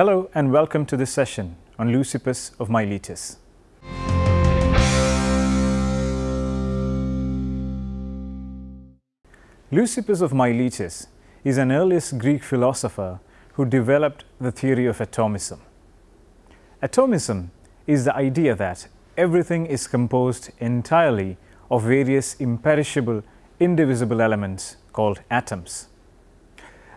Hello and welcome to this session on Leucippus of Miletus. Leucippus of Miletus is an earliest Greek philosopher who developed the theory of atomism. Atomism is the idea that everything is composed entirely of various imperishable, indivisible elements called atoms.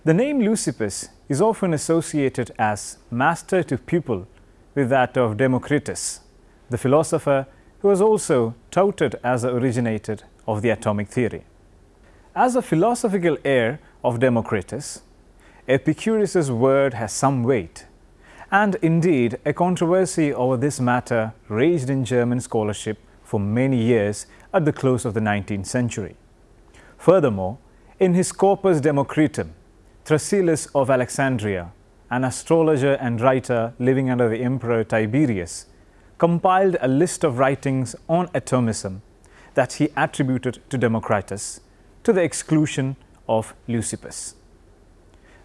The name Leucippus is often associated as master to pupil with that of Democritus, the philosopher who was also touted as the originator of the atomic theory. As a philosophical heir of Democritus, Epicurus's word has some weight, and indeed a controversy over this matter raged in German scholarship for many years at the close of the 19th century. Furthermore, in his Corpus Democritum, Thrasyllus of Alexandria, an astrologer and writer living under the Emperor Tiberius, compiled a list of writings on atomism that he attributed to Democritus to the exclusion of Leucippus.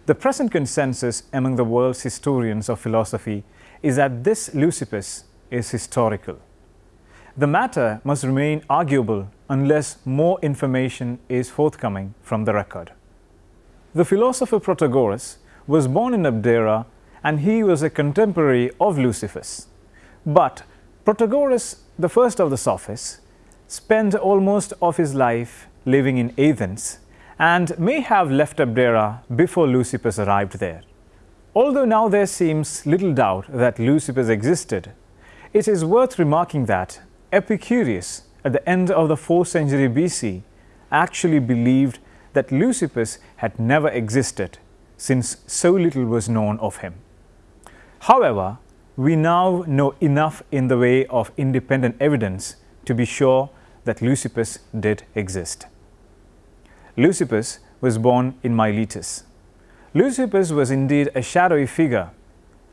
The present consensus among the world's historians of philosophy is that this Leucippus is historical. The matter must remain arguable unless more information is forthcoming from the record. The philosopher Protagoras was born in Abdera and he was a contemporary of Leucippus. But Protagoras, the first of the sophists, spent almost of his life living in Athens and may have left Abdera before Leucippus arrived there. Although now there seems little doubt that Leucippus existed, it is worth remarking that Epicurus at the end of the 4th century BC actually believed that Leucippus had never existed since so little was known of him. However, we now know enough in the way of independent evidence to be sure that Leucippus did exist. Leucippus was born in Miletus. Leucippus was indeed a shadowy figure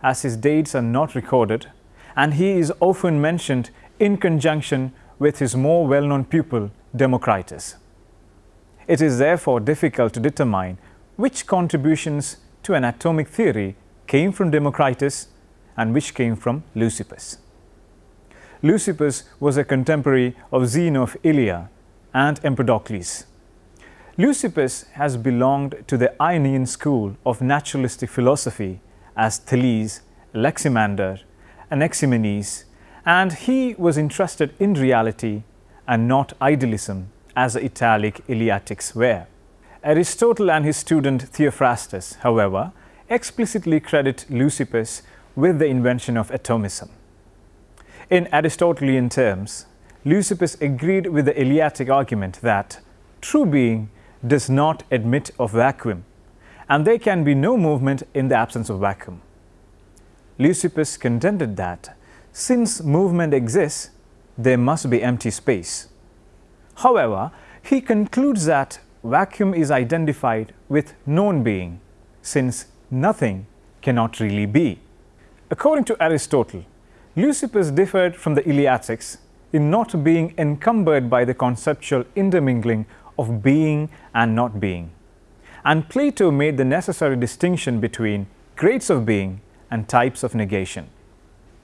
as his dates are not recorded and he is often mentioned in conjunction with his more well-known pupil Democritus. It is therefore difficult to determine which contributions to an atomic theory came from Democritus and which came from Leucippus. Leucippus was a contemporary of Zeno of Elea and Empedocles. Leucippus has belonged to the Ionian school of naturalistic philosophy as Thales, Anaximander, Anaximenes, and he was interested in reality and not idealism as the Italic Eleatics were. Aristotle and his student Theophrastus, however, explicitly credit Leucippus with the invention of atomism. In Aristotelian terms, Leucippus agreed with the Eleatic argument that true being does not admit of vacuum and there can be no movement in the absence of vacuum. Leucippus contended that since movement exists, there must be empty space. However, he concludes that vacuum is identified with known being since nothing cannot really be. According to Aristotle, Leucippus differed from the Eleatics in not being encumbered by the conceptual intermingling of being and not being. And Plato made the necessary distinction between grades of being and types of negation.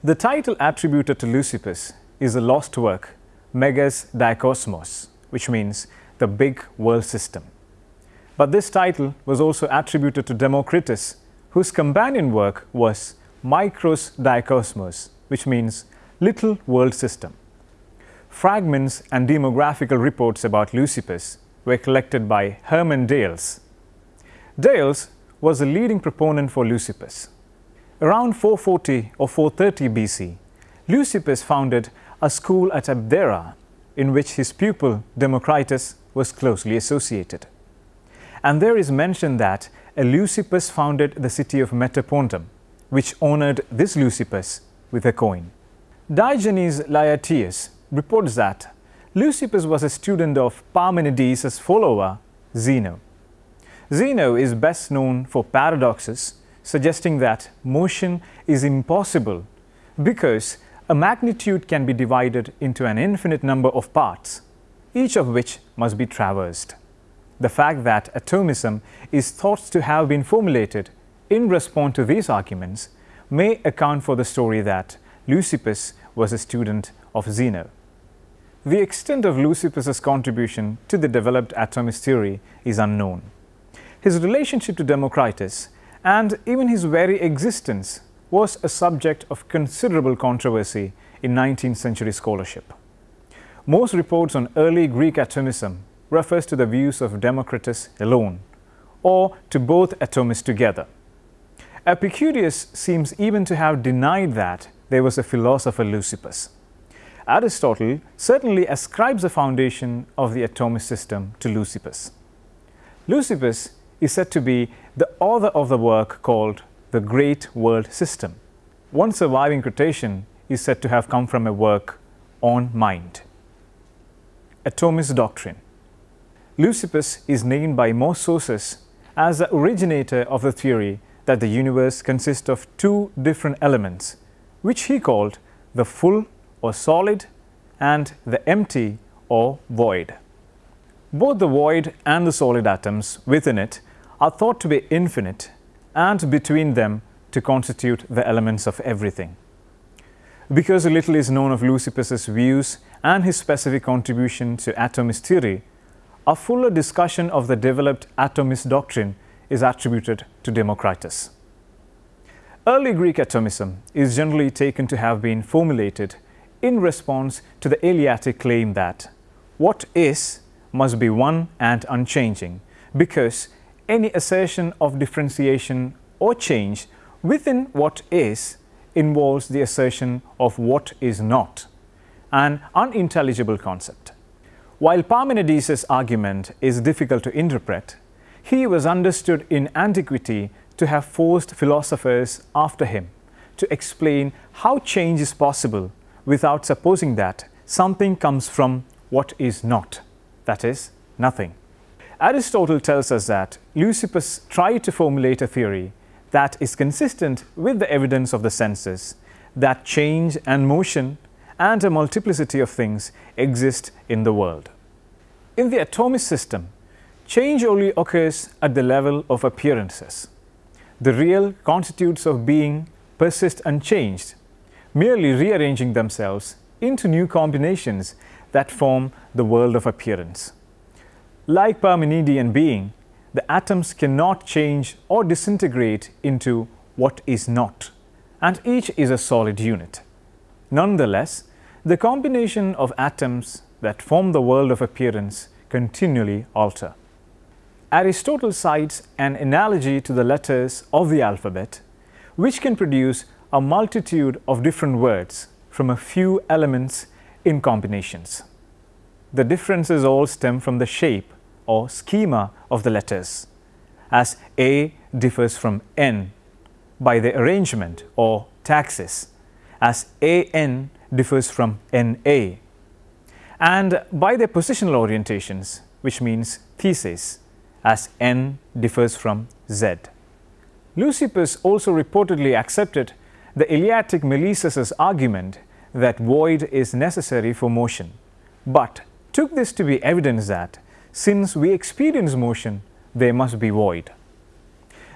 The title attributed to Leucippus is a lost work, Megas Diakosmos, which means the big world system. But this title was also attributed to Democritus, whose companion work was Micros Diakosmos, which means little world system. Fragments and doxographical reports about Leucippus were collected by Hermann Diels. Diels was a leading proponent for Leucippus. Around 440 or 430 BC, Leucippus founded a school at Abdera in which his pupil Democritus was closely associated. And there is mention that a Leucippus founded the city of Metapontum, which honored this Leucippus with a coin. Diogenes Laertius reports that Leucippus was a student of Parmenides' follower, Zeno. Zeno is best known for paradoxes, suggesting that motion is impossible because a magnitude can be divided into an infinite number of parts, each of which must be traversed. The fact that atomism is thought to have been formulated in response to these arguments may account for the story that Leucippus was a student of Zeno. The extent of Leucippus's contribution to the developed atomist theory is unknown. His relationship to Democritus and even his very existence was a subject of considerable controversy in 19th century scholarship. Most reports on early Greek atomism refers to the views of Democritus alone or to both atomists together. Epicurus seems even to have denied that there was a philosopher Leucippus. Aristotle certainly ascribes the foundation of the atomist system to Leucippus. Leucippus is said to be the author of the work called The Great World System. One surviving quotation is said to have come from a work on mind. Atomist Doctrine Leucippus is named by most sources as the originator of the theory that the universe consists of two different elements, which he called the full or solid and the empty or void. Both the void and the solid atoms within it are thought to be infinite and between them to constitute the elements of everything. Because little is known of Leucippus's views and his specific contribution to atomist theory, a fuller discussion of the developed atomist doctrine is attributed to Democritus. Early Greek atomism is generally taken to have been formulated in response to the Eleatic claim that what is must be one and unchanging because any assertion of differentiation or change within what is involves the assertion of what is not, an unintelligible concept. While Parmenides' argument is difficult to interpret, he was understood in antiquity to have forced philosophers after him to explain how change is possible without supposing that something comes from what is not, that is, nothing. Aristotle tells us that Leucippus tried to formulate a theory that is consistent with the evidence of the senses, that change and motion and a multiplicity of things exist in the world. In the atomic system, change only occurs at the level of appearances. The real constitutes of being persist unchanged, merely rearranging themselves into new combinations that form the world of appearance. Like Parmenidean being, the atoms cannot change or disintegrate into what is not, and each is a solid unit. Nonetheless, the combination of atoms that form the world of appearance continually alter. Aristotle cites an analogy to the letters of the alphabet, which can produce a multitude of different words from a few elements in combinations. The differences all stem from the shape or schema of the letters, as A differs from N by the arrangement or taxis, as AN differs from NA and by their positional orientations, which means theses, as N differs from Z. Leucippus also reportedly accepted the Eleatic Melissus' argument that void is necessary for motion, but took this to be evidence that since we experience motion, there must be void.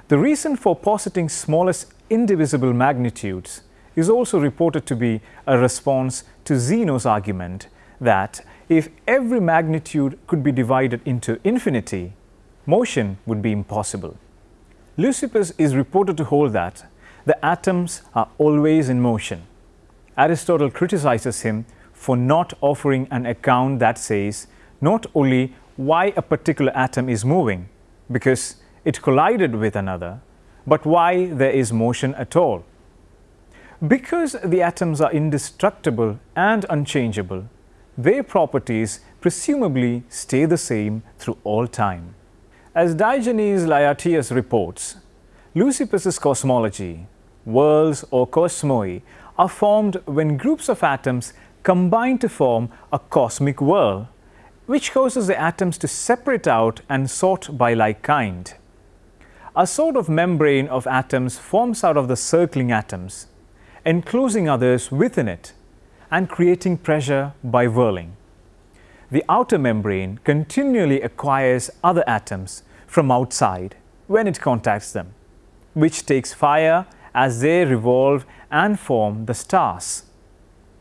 The reason for positing smallest indivisible magnitudes is also reported to be a response to Zeno's argument that if every magnitude could be divided into infinity, motion would be impossible. Leucippus is reported to hold that the atoms are always in motion. Aristotle criticizes him for not offering an account that says not only why a particular atom is moving, because it collided with another, but why there is motion at all. Because the atoms are indestructible and unchangeable, their properties presumably stay the same through all time. As Diogenes Laertius reports, Leucippus's cosmology, worlds or cosmoi, are formed when groups of atoms combine to form a cosmic world, which causes the atoms to separate out and sort by like kind. A sort of membrane of atoms forms out of the circling atoms, enclosing others within it and creating pressure by whirling. The outer membrane continually acquires other atoms from outside when it contacts them, which takes fire as they revolve and form the stars,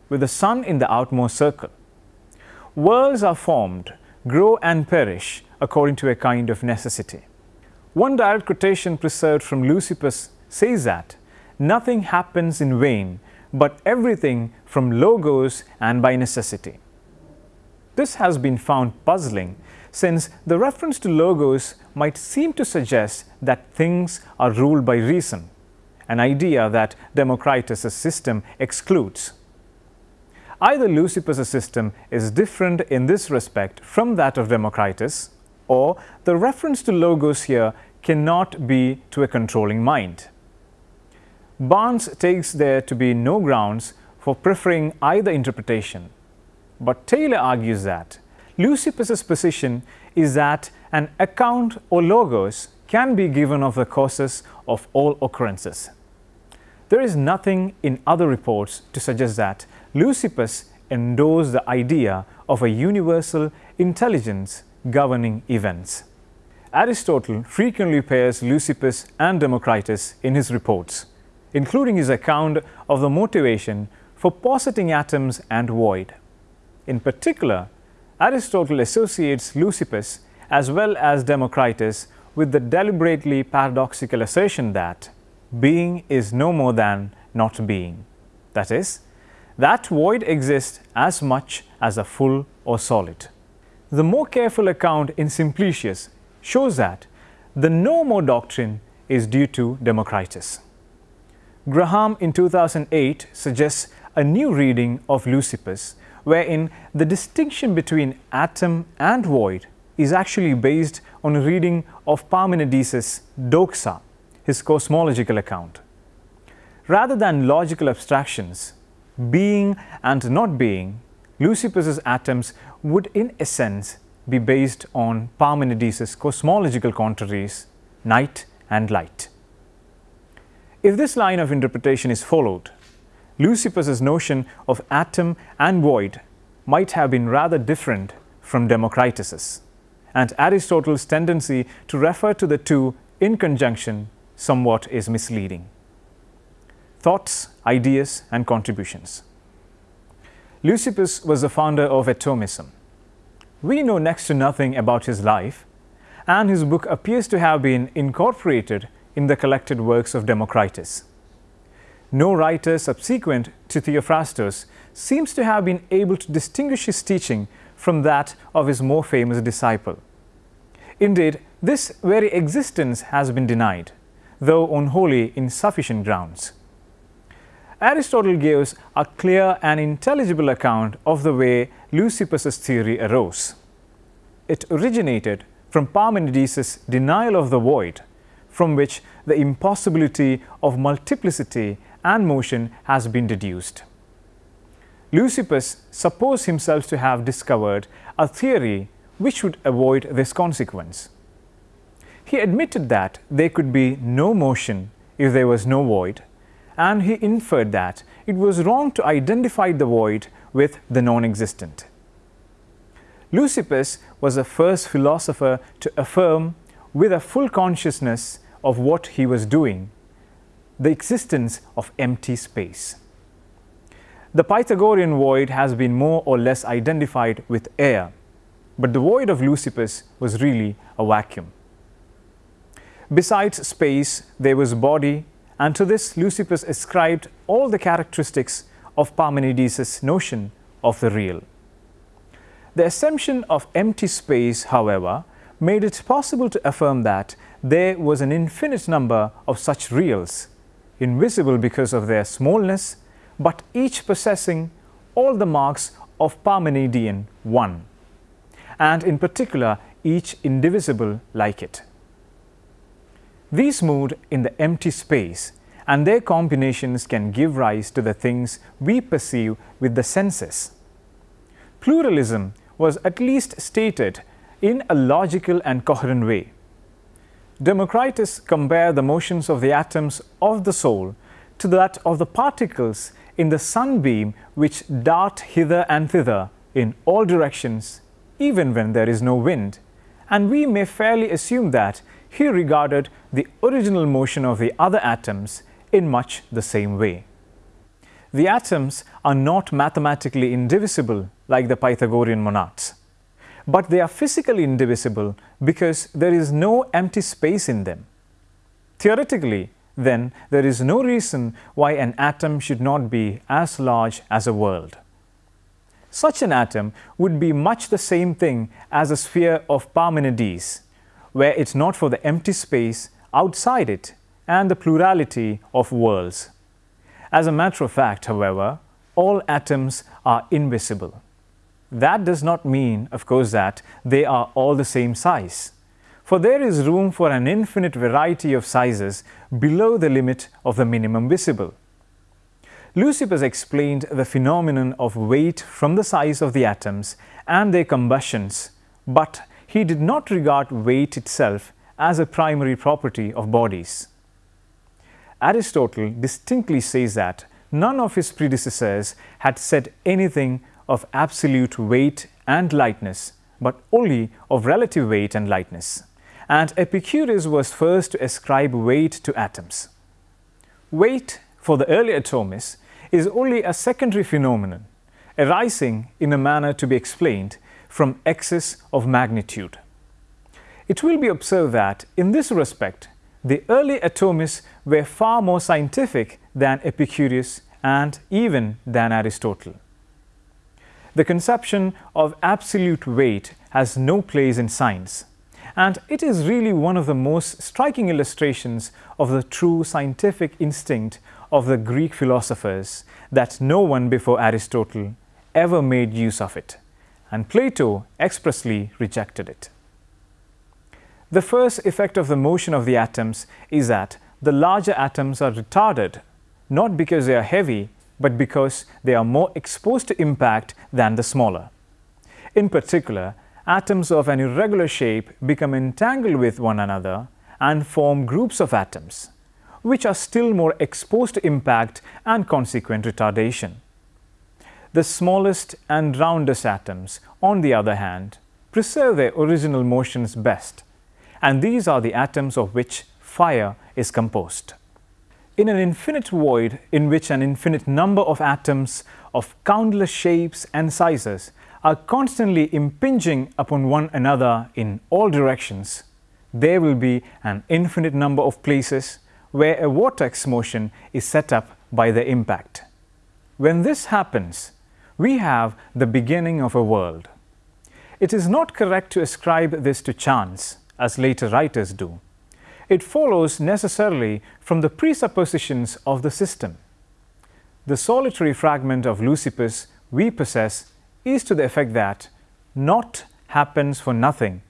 with the sun in the outmost circle. Worlds are formed, grow and perish according to a kind of necessity. One direct quotation preserved from Leucippus says that nothing happens in vain, but everything from logos and by necessity. This has been found puzzling since the reference to logos might seem to suggest that things are ruled by reason, an idea that Democritus' system excludes. Either Leucippus' system is different in this respect from that of Democritus, or the reference to logos here cannot be to a controlling mind. Barnes takes there to be no grounds for preferring either interpretation, but Taylor argues that Leucippus' position is that an account or logos can be given of the causes of all occurrences. There is nothing in other reports to suggest that Leucippus endorsed the idea of a universal intelligence governing events. Aristotle frequently pairs Leucippus and Democritus in his reports, including his account of the motivation for positing atoms and void. In particular, Aristotle associates Leucippus as well as Democritus with the deliberately paradoxical assertion that being is no more than not being. That is, that void exists as much as a full or solid. The more careful account in Simplicius shows that the no more doctrine is due to Democritus. Graham in 2008 suggests a new reading of Leucippus wherein the distinction between atom and void is actually based on a reading of Parmenides' Doxa, his cosmological account. Rather than logical abstractions, being and not being, Leucippus's atoms would in essence be based on Parmenides' cosmological contraries, night and light. If this line of interpretation is followed, Leucippus's notion of atom and void might have been rather different from Democritus's, and Aristotle's tendency to refer to the two in conjunction somewhat is misleading. Thoughts, ideas and contributions Leucippus was the founder of atomism. We know next to nothing about his life, and his book appears to have been incorporated in the collected works of Democritus. No writer subsequent to Theophrastus seems to have been able to distinguish his teaching from that of his more famous disciple. Indeed, this very existence has been denied, though on wholly insufficient grounds. Aristotle gives a clear and intelligible account of the way Leucippus's theory arose. It originated from Parmenides' denial of the void, from which the impossibility of multiplicity and motion has been deduced. Leucippus supposed himself to have discovered a theory which would avoid this consequence. He admitted that there could be no motion if there was no void, and he inferred that it was wrong to identify the void with the non-existent. Leucippus was the first philosopher to affirm with a full consciousness of what he was doing the existence of empty space. The Pythagorean void has been more or less identified with air, but the void of Leucippus was really a vacuum. Besides space, there was body, and to this Leucippus ascribed all the characteristics of Parmenides' notion of the real. The assumption of empty space, however, made it possible to affirm that there was an infinite number of such reals invisible because of their smallness, but each possessing all the marks of Parmenidean one, and in particular each indivisible like it. These moved in the empty space and their combinations can give rise to the things we perceive with the senses. Pluralism was at least stated in a logical and coherent way. Democritus compared the motions of the atoms of the soul to that of the particles in the sunbeam which dart hither and thither in all directions even when there is no wind, and we may fairly assume that he regarded the original motion of the other atoms in much the same way. The atoms are not mathematically indivisible like the Pythagorean monads, but they are physically indivisible because there is no empty space in them. Theoretically, then, there is no reason why an atom should not be as large as a world. Such an atom would be much the same thing as a sphere of Parmenides, were it's not for the empty space outside it and the plurality of worlds. As a matter of fact, however, all atoms are invisible. That does not mean, of course, that they are all the same size, for there is room for an infinite variety of sizes below the limit of the minimum visible. Leucippus explained the phenomenon of weight from the size of the atoms and their combustions, but he did not regard weight itself as a primary property of bodies. Aristotle distinctly says that none of his predecessors had said anything of absolute weight and lightness, but only of relative weight and lightness. And Epicurus was first to ascribe weight to atoms. Weight, for the early atomists, is only a secondary phenomenon, arising in a manner to be explained from excess of magnitude. It will be observed that, in this respect, the early atomists were far more scientific than Epicurus and even than Aristotle. The conception of absolute weight has no place in science, and it is really one of the most striking illustrations of the true scientific instinct of the Greek philosophers that no one before Aristotle ever made use of it, and Plato expressly rejected it. The first effect of the motion of the atoms is that the larger atoms are retarded, not because they are heavy, but because they are more exposed to impact than the smaller. In particular, atoms of an irregular shape become entangled with one another and form groups of atoms, which are still more exposed to impact and consequent retardation. The smallest and roundest atoms, on the other hand, preserve their original motions best and these are the atoms of which fire is composed. In an infinite void in which an infinite number of atoms of countless shapes and sizes are constantly impinging upon one another in all directions, there will be an infinite number of places where a vortex motion is set up by the impact. When this happens, we have the beginning of a world. It is not correct to ascribe this to chance, as later writers do. It follows necessarily from the presuppositions of the system. The solitary fragment of Leucippus we possess is to the effect that not happens for nothing,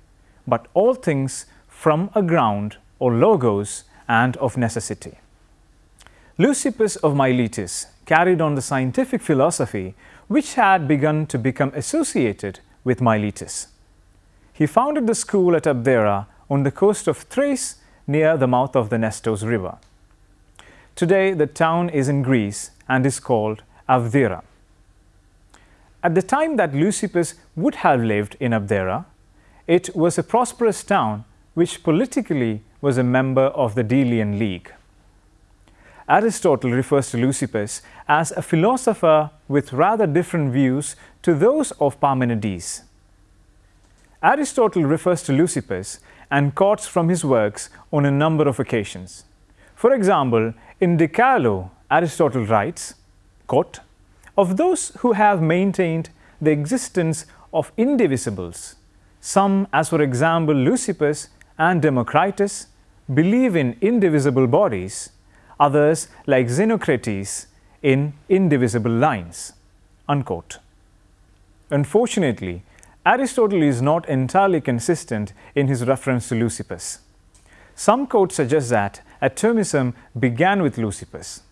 but all things from a ground or logos and of necessity. Leucippus of Miletus carried on the scientific philosophy which had begun to become associated with Miletus. He founded the school at Abdera on the coast of Thrace near the mouth of the Nestos River. Today, the town is in Greece and is called Abdera. At the time that Leucippus would have lived in Abdera, it was a prosperous town which politically was a member of the Delian League. Aristotle refers to Leucippus as a philosopher with rather different views to those of Parmenides. Aristotle refers to Leucippus and quotes from his works on a number of occasions. For example, in De Caelo, Aristotle writes, quote, Of those who have maintained the existence of indivisibles, some, as for example Leucippus and Democritus, believe in indivisible bodies, others, like Xenocrates, in indivisible lines. Unquote. Unfortunately, Aristotle is not entirely consistent in his reference to Leucippus. Some quotes suggest that atomism began with Leucippus.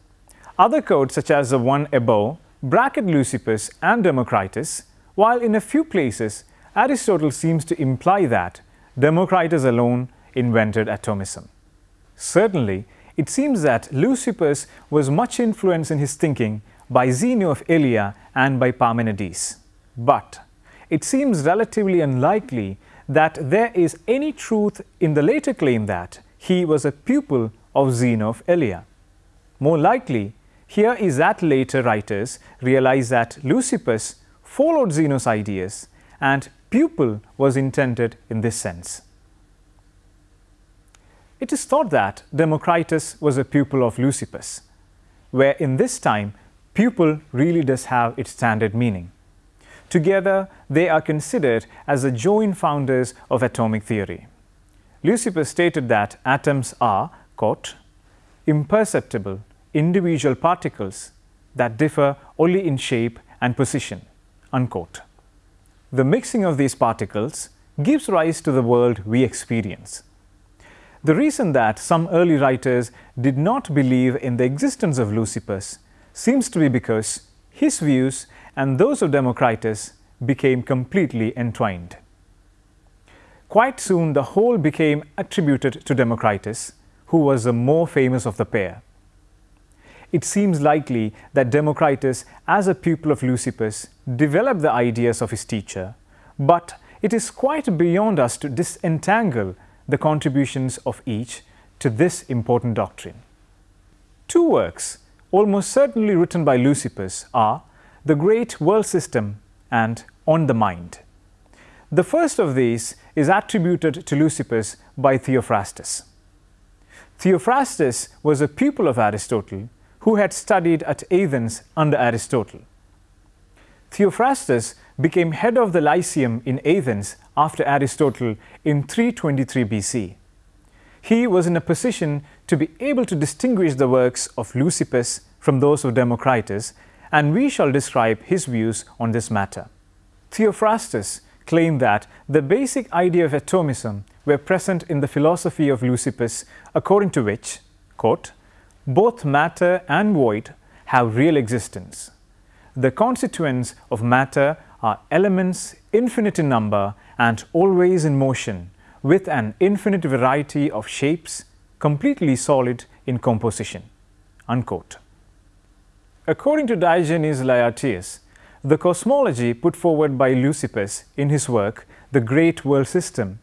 Other quotes, such as the one above, bracket Leucippus and Democritus, while in a few places Aristotle seems to imply that Democritus alone invented atomism. Certainly, it seems that Leucippus was much influenced in his thinking by Zeno of Elea and by Parmenides. But it seems relatively unlikely that there is any truth in the later claim that he was a pupil of Zeno of Elea. More likely, here is that later writers realized that Leucippus followed Zeno's ideas and pupil was intended in this sense. It is thought that Democritus was a pupil of Leucippus, where in this time pupil really does have its standard meaning. Together, they are considered as the joint founders of atomic theory. Leucippus stated that atoms are, quote, imperceptible individual particles that differ only in shape and position, unquote. The mixing of these particles gives rise to the world we experience. The reason that some early writers did not believe in the existence of Leucippus seems to be because his views and those of Democritus became completely entwined. Quite soon the whole became attributed to Democritus, who was the more famous of the pair. It seems likely that Democritus, as a pupil of Leucippus, developed the ideas of his teacher, but it is quite beyond us to disentangle the contributions of each to this important doctrine. Two works, almost certainly written by Leucippus, are The Great World System and On the Mind. The first of these is attributed to Leucippus by Theophrastus. Theophrastus was a pupil of Aristotle who had studied at Athens under Aristotle. Theophrastus became head of the Lyceum in Athens after Aristotle in 323 BC. He was in a position to be able to distinguish the works of Leucippus from those of Democritus, and we shall describe his views on this matter. Theophrastus claimed that the basic idea of atomism were present in the philosophy of Leucippus, according to which, quote, both matter and void have real existence. The constituents of matter are elements infinite in number and always in motion, with an infinite variety of shapes, completely solid in composition. Unquote. According to Diogenes Laertius, the cosmology put forward by Leucippus in his work, The Great World System,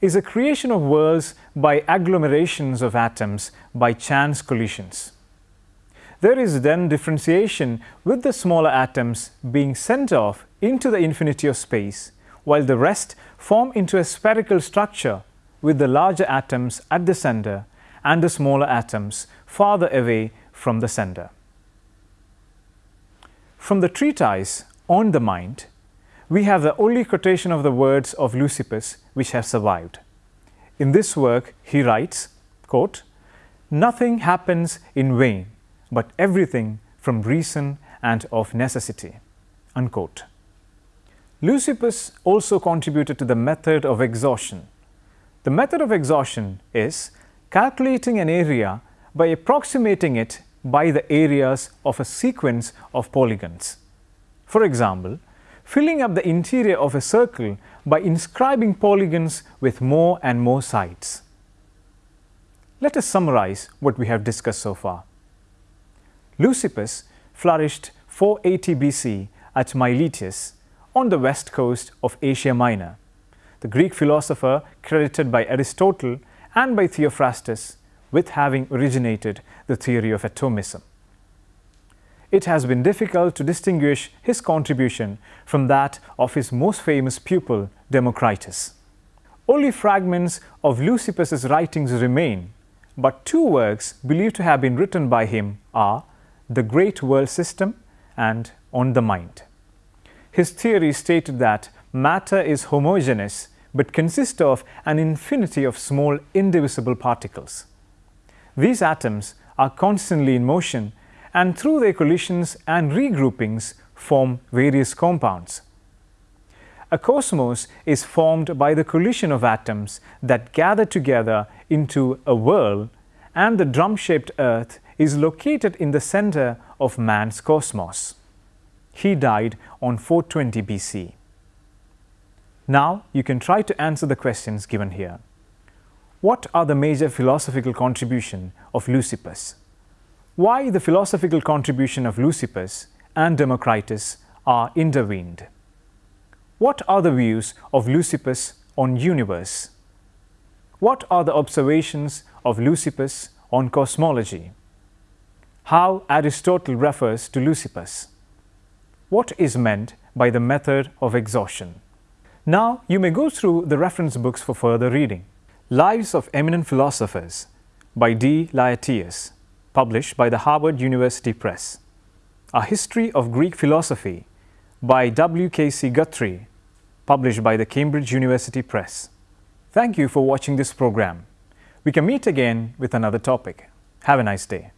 is a creation of worlds by agglomerations of atoms by chance collisions. There is then differentiation with the smaller atoms being sent off into the infinity of space, while the rest form into a spherical structure with the larger atoms at the center and the smaller atoms farther away from the center. From the treatise On the Mind, we have the only quotation of the words of Leucippus which have survived. In this work, he writes, quote, Nothing happens in vain, but everything from reason and of necessity. Unquote. Leucippus also contributed to the method of exhaustion. The method of exhaustion is calculating an area by approximating it by the areas of a sequence of polygons. For example, filling up the interior of a circle by inscribing polygons with more and more sides. Let us summarize what we have discussed so far. Leucippus flourished 480 BC at Miletus on the west coast of Asia Minor. The Greek philosopher credited by Aristotle and by Theophrastus with having originated the theory of atomism it has been difficult to distinguish his contribution from that of his most famous pupil, Democritus. Only fragments of Leucippus's writings remain, but two works believed to have been written by him are The Great World System and On the Mind. His theory stated that matter is homogeneous but consists of an infinity of small indivisible particles. These atoms are constantly in motion and through their collisions and regroupings form various compounds. A cosmos is formed by the collision of atoms that gather together into a world and the drum-shaped earth is located in the center of man's cosmos. He died on 420 BC. Now you can try to answer the questions given here. What are the major philosophical contribution of Leucippus? why the philosophical contribution of Leucippus and Democritus are intervened. What are the views of Leucippus on universe? What are the observations of Leucippus on cosmology? How Aristotle refers to Leucippus. What is meant by the method of exhaustion? Now you may go through the reference books for further reading. Lives of Eminent Philosophers by D. Laertius, published by the Harvard University Press. A History of Greek Philosophy by W. K. C. Guthrie, published by the Cambridge University Press. Thank you for watching this program. We can meet again with another topic. Have a nice day.